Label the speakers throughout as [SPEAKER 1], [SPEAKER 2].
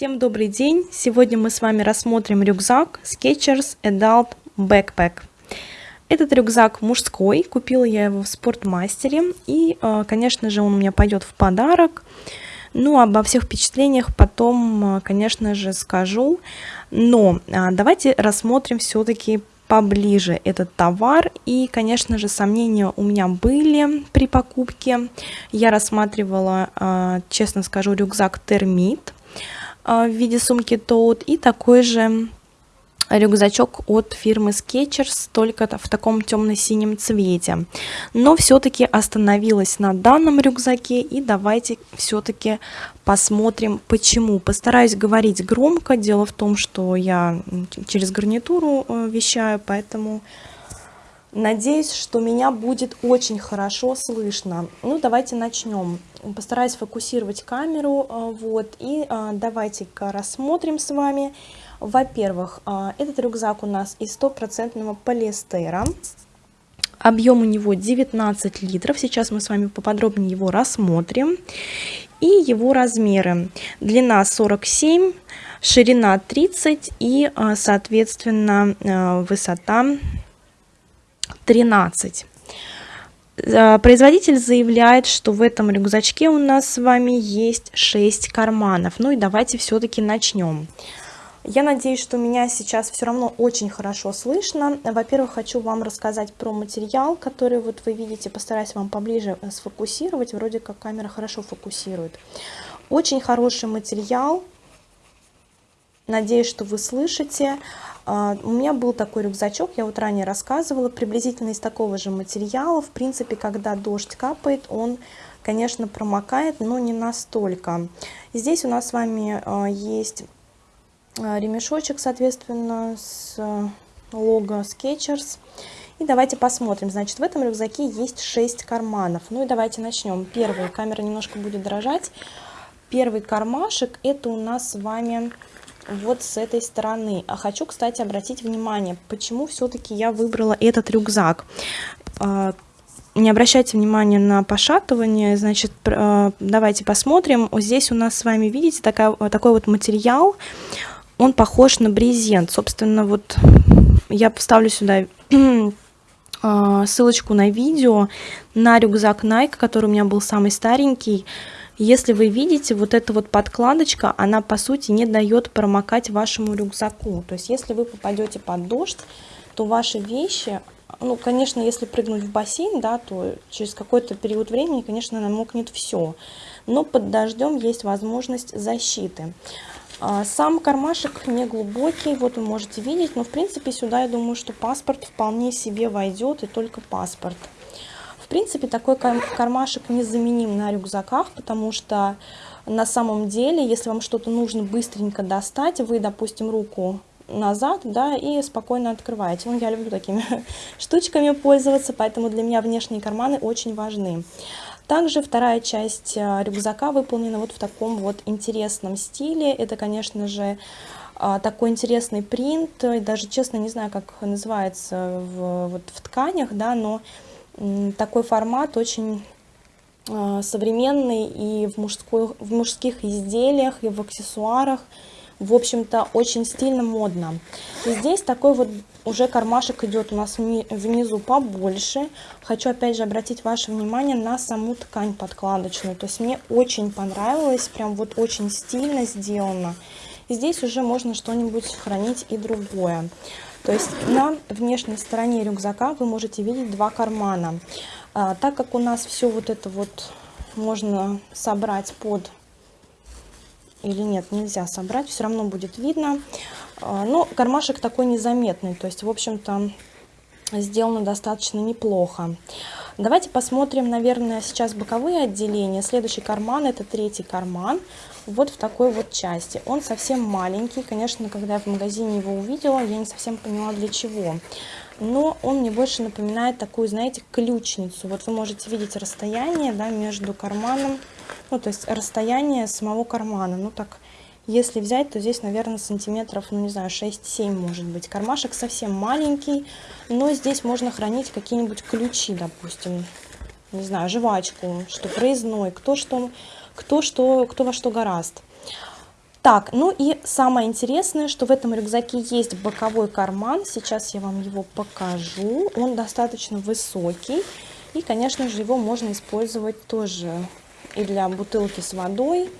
[SPEAKER 1] Всем добрый день! Сегодня мы с вами рассмотрим рюкзак Skechers Adult Backpack. Этот рюкзак мужской, купила я его в спортмастере и, э, конечно же, он у меня пойдет в подарок. Ну, обо всех впечатлениях потом, э, конечно же, скажу. Но э, давайте рассмотрим все-таки поближе этот товар. И, конечно же, сомнения у меня были при покупке. Я рассматривала, честно скажу, рюкзак Термит а, в виде сумки Toad и такой же рюкзачок от фирмы Skechers, только в таком темно-синем цвете. Но все-таки остановилась на данном рюкзаке и давайте все-таки посмотрим почему. Постараюсь говорить громко, дело в том, что я через гарнитуру э, вещаю, поэтому Надеюсь, что меня будет очень хорошо слышно. Ну, давайте начнем. Постараюсь фокусировать камеру. Э, вот, и э, давайте-ка рассмотрим с вами. Во-первых, э, этот рюкзак у нас из стопроцентного полиэстера. Объем у него 19 литров. Сейчас мы с вами поподробнее его рассмотрим. И его размеры. Длина 47, ширина 30 и, соответственно, высота 13. Э, производитель заявляет, что в этом рюкзачке у нас с вами есть 6 карманов. Ну и давайте все-таки начнем. Я надеюсь, что меня сейчас все равно очень хорошо слышно. Во-первых, хочу вам рассказать про материал, который вот вы видите. Постараюсь вам поближе сфокусировать. Вроде как камера хорошо фокусирует. Очень хороший материал. Надеюсь, что вы слышите. А, у меня был такой рюкзачок, я вот ранее рассказывала, приблизительно из такого же материала. В принципе, когда дождь капает, он, конечно, промокает, но не настолько. Здесь у нас с вами а, есть а, ремешочек, соответственно, с лого Skechers. И давайте посмотрим. Значит, в этом рюкзаке есть 6 карманов. Ну и давайте начнем. Первый, камера немножко будет дрожать. Первый кармашек, это у нас с вами вот с этой стороны. А хочу, кстати, обратить внимание, почему все-таки я выбрала этот рюкзак. А, не обращайте внимания на пошатывание, значит, а, давайте посмотрим. Здесь у нас с вами, видите, такая, такой вот материал, он похож на брезент. Собственно, вот я поставлю сюда а, ссылочку на видео на рюкзак Nike, который у меня был самый старенький. Если вы видите, вот эта вот подкладочка, она по сути не дает промокать вашему рюкзаку. То есть если вы попадете под дождь, то ваши вещи, ну, конечно, если прыгнуть в бассейн, да, то через какой-то период времени, конечно, намокнет все. Но под дождем есть возможность защиты. А, сам кармашек не глубокий, вот вы можете видеть, но в принципе сюда я думаю, что паспорт вполне себе войдет и только паспорт принципе, такой кармашек незаменим на рюкзаках, потому что на самом деле, если вам что-то нужно быстренько достать, вы, допустим, руку назад, да, и спокойно открываете. Ну, я люблю такими штучками пользоваться, поэтому для меня внешние карманы очень важны. Также вторая часть э, рюкзака выполнена вот в таком вот интересном стиле. Это, конечно же, а, такой интересный принт, даже честно не знаю, как называется в, вот в тканях, да, но такой формат очень а, современный и в, мужской, в мужских изделиях, и в аксессуарах. В общем-то, очень стильно, модно. И здесь такой вот уже кармашек идет у нас внизу побольше. Хочу опять же обратить ваше внимание на саму ткань подкладочную. То есть мне очень понравилось, прям вот очень стильно сделано. И здесь уже можно что-нибудь хранить и другое. То есть на внешней стороне рюкзака вы можете видеть два кармана. А, так как у нас все вот это вот можно собрать под или нет, нельзя собрать, все равно будет видно. А, но кармашек такой незаметный, то есть, в общем-то, сделано достаточно неплохо. Давайте посмотрим, наверное, сейчас боковые отделения. Следующий карман, это третий карман, вот в такой вот части. Он совсем маленький, конечно, когда я в магазине его увидела, я не совсем поняла для чего. Но он мне больше напоминает такую, знаете, ключницу. Вот вы можете видеть расстояние да, между карманом, ну, то есть расстояние самого кармана. Ну, так, если взять, то здесь, наверное, сантиметров, ну, не знаю, 6-7 может быть. Кармашек совсем маленький, но здесь можно хранить какие-нибудь ключи, допустим. Не знаю, жвачку, что проездной, кто что, кто что, кто во что гораст. Так, ну и самое интересное, что в этом рюкзаке есть боковой карман. Сейчас я вам его покажу. Он достаточно высокий. И, конечно же, его можно использовать тоже и для бутылки с водой.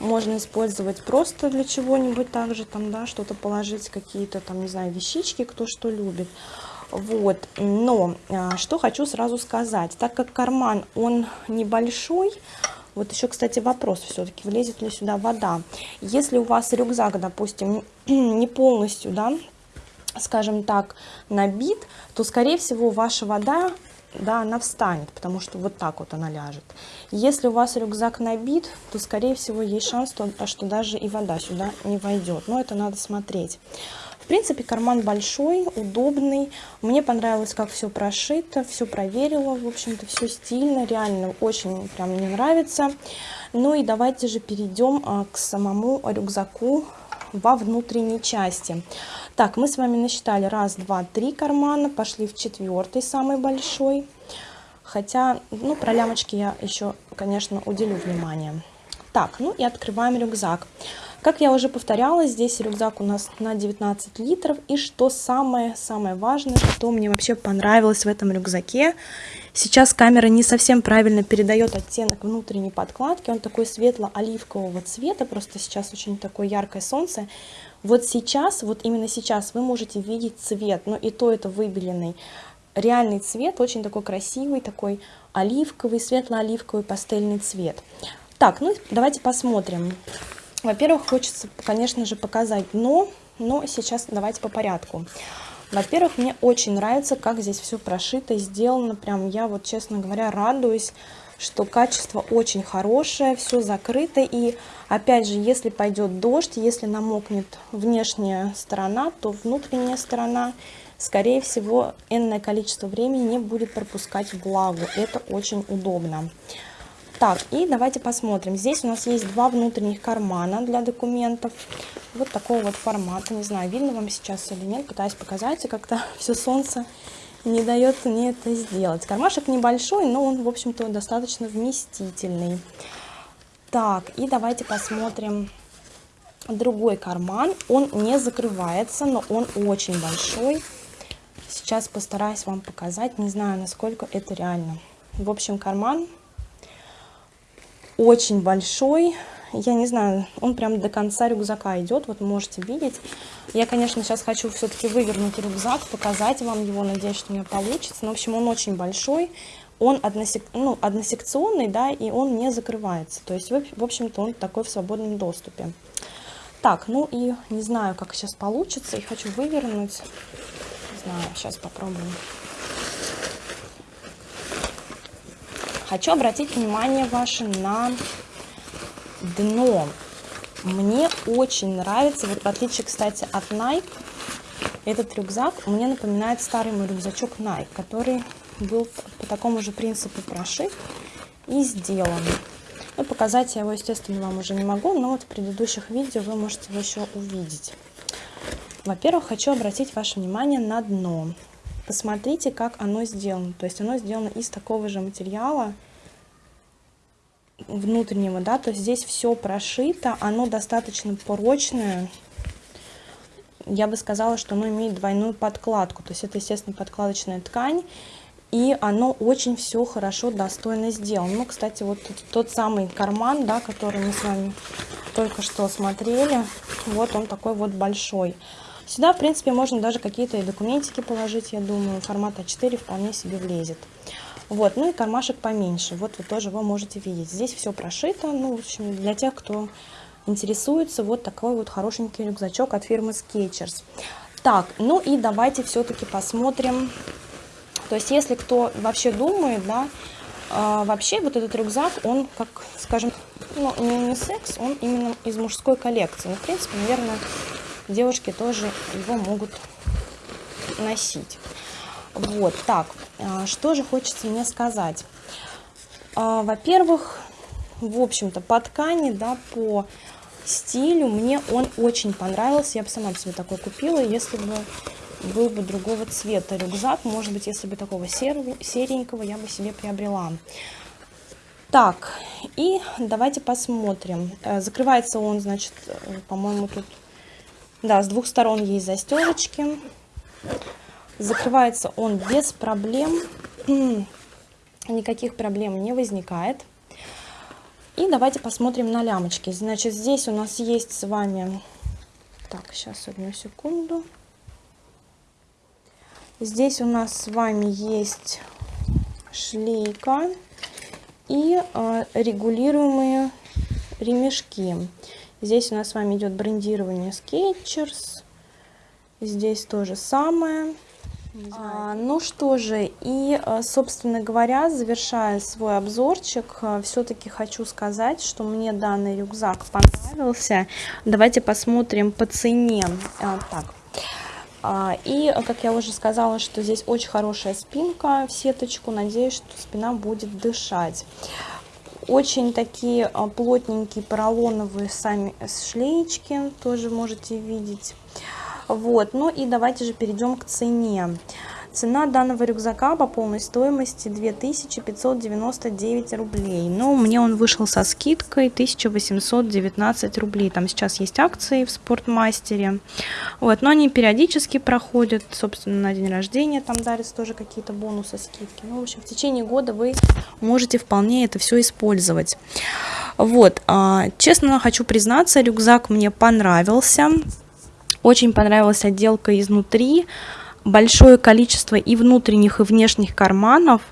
[SPEAKER 1] Можно использовать просто для чего-нибудь также, там, да, что-то положить, какие-то там, не знаю, вещички, кто что любит. Вот, но а, что хочу сразу сказать, так как карман, он небольшой, вот еще, кстати, вопрос все-таки, влезет ли сюда вода. Если у вас рюкзак, допустим, не полностью, да, скажем так, набит, то, скорее всего, ваша вода да, она встанет, потому что вот так вот она ляжет. Если у вас рюкзак набит, то, скорее всего, есть шанс, что даже и вода сюда не войдет. Но это надо смотреть. В принципе, карман большой, удобный. Мне понравилось, как все прошито, все проверила. В общем-то, все стильно, реально очень прям мне нравится. Ну и давайте же перейдем а, к самому рюкзаку во внутренней части. Так, мы с вами насчитали раз, два, три кармана, пошли в четвертый, самый большой. Хотя, ну, про лямочки я еще, конечно, уделю внимание. Так, ну и открываем рюкзак. Как я уже повторяла, здесь рюкзак у нас на 19 литров. И что самое-самое важное, что мне вообще понравилось в этом рюкзаке, сейчас камера не совсем правильно передает оттенок внутренней подкладки. Он такой светло-оливкового цвета, просто сейчас очень такое яркое солнце. Вот сейчас, вот именно сейчас вы можете видеть цвет, но и то это выбеленный. Реальный цвет, очень такой красивый, такой оливковый, светло-оливковый пастельный цвет. Так, ну давайте посмотрим. Во-первых, хочется, конечно же, показать дно, но сейчас давайте по порядку. Во-первых, мне очень нравится, как здесь все прошито, сделано. Прям я вот, честно говоря, радуюсь что качество очень хорошее, все закрыто. И опять же, если пойдет дождь, если намокнет внешняя сторона, то внутренняя сторона, скорее всего, энное количество времени не будет пропускать влагу. Это очень удобно. Так, и давайте посмотрим. Здесь у нас есть два внутренних кармана для документов. Вот такого вот формата. Не знаю, видно вам сейчас или нет. Пытаюсь показать, и как-то все солнце не дает мне это сделать. Кармашек небольшой, но он, в общем-то, достаточно вместительный. Так, и давайте посмотрим другой карман. Он не закрывается, но он очень большой. Сейчас постараюсь вам показать. Не знаю, насколько это реально. В общем, карман очень большой я не знаю, он прям до конца рюкзака идет, вот можете видеть. Я, конечно, сейчас хочу все-таки вывернуть рюкзак, показать вам его, надеюсь, что у меня получится. Но, в общем, он очень большой, он односек... ну, односекционный, да, и он не закрывается. То есть, в общем-то, он такой в свободном доступе. Так, ну и не знаю, как сейчас получится, и хочу вывернуть. Не знаю, сейчас попробуем. Хочу обратить внимание ваше на дно. Мне очень нравится, вот в отличие, кстати, от Nike, этот рюкзак мне напоминает старый мой рюкзачок Nike, который был по такому же принципу прошит и сделан. Ну, показать я его, естественно, вам уже не могу, но вот в предыдущих видео вы можете его еще увидеть. Во-первых, хочу обратить ваше внимание на дно. Посмотрите, как оно сделано. То есть оно сделано из такого же материала, внутреннего, да, то есть здесь все прошито, оно достаточно прочное. Я бы сказала, что оно имеет двойную подкладку, то есть это, естественно, подкладочная ткань, и оно очень все хорошо, достойно сделано. Ну, кстати, вот тот, самый карман, да, который мы с вами только что смотрели, вот он такой вот большой. Сюда, в принципе, можно даже какие-то документики положить, я думаю, формат А4 вполне себе влезет. Вот, ну и кармашек поменьше. Вот вы тоже его можете видеть. Здесь все прошито. Ну, в общем, для тех, кто интересуется, вот такой вот хорошенький рюкзачок от фирмы Skechers. Так, ну и давайте все-таки посмотрим. То есть, если кто вообще думает, да, э, вообще вот этот рюкзак, он, как, скажем, ну, не секс, он именно из мужской коллекции. Ну, в принципе, наверное, девушки тоже его могут носить. Вот, так, а, что же хочется мне сказать. А, во-первых, в общем-то, по ткани, да, по стилю мне он очень понравился. Я бы сама себе такой купила, если бы был бы другого цвета рюкзак. Может быть, если бы такого серого, серенького я бы себе приобрела. Так, и давайте посмотрим. Э, закрывается он, значит, э, по-моему, тут... Да, с двух сторон есть застежечки. Закрывается он без проблем. Никаких проблем не возникает. И давайте посмотрим на лямочки. Значит, здесь у нас есть с вами... Так, сейчас одну секунду. Здесь у нас с вами есть шлейка и э, регулируемые ремешки. Здесь у нас с вами идет брендирование Skechers. Здесь то же самое. А, ну что же, и, э, собственно говоря, завершая свой обзорчик, э, все-таки хочу сказать, что мне данный рюкзак понравился. Давайте посмотрим по цене. А, так, а, и, как я уже сказала, что здесь очень хорошая спинка в сеточку. Надеюсь, что спина будет дышать. Очень такие а, плотненькие поролоновые сами шлеечки, тоже можете видеть. Вот, ну и давайте же перейдем к цене. Цена данного рюкзака по полной стоимости 2599 рублей. Но мне он вышел со скидкой 1819 рублей. Там сейчас есть акции в спортмастере. Вот, но они периодически проходят. Собственно, на день рождения там дарятся тоже какие-то бонусы, скидки. Ну, в общем, в течение года вы можете вполне это все использовать. Вот, а, честно хочу признаться, рюкзак мне понравился. Очень понравилась отделка изнутри большое количество и внутренних, и внешних карманов.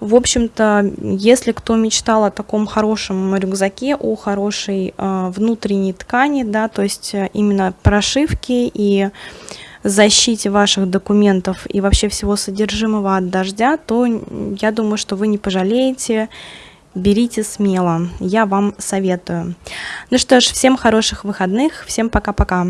[SPEAKER 1] В общем-то, если кто мечтал о таком хорошем рюкзаке, о хорошей э, внутренней ткани, да, то есть э, именно прошивки и защите ваших документов и вообще всего содержимого от дождя, то я думаю, что вы не пожалеете, берите смело, я вам советую. Ну что ж, всем хороших выходных, всем пока-пока.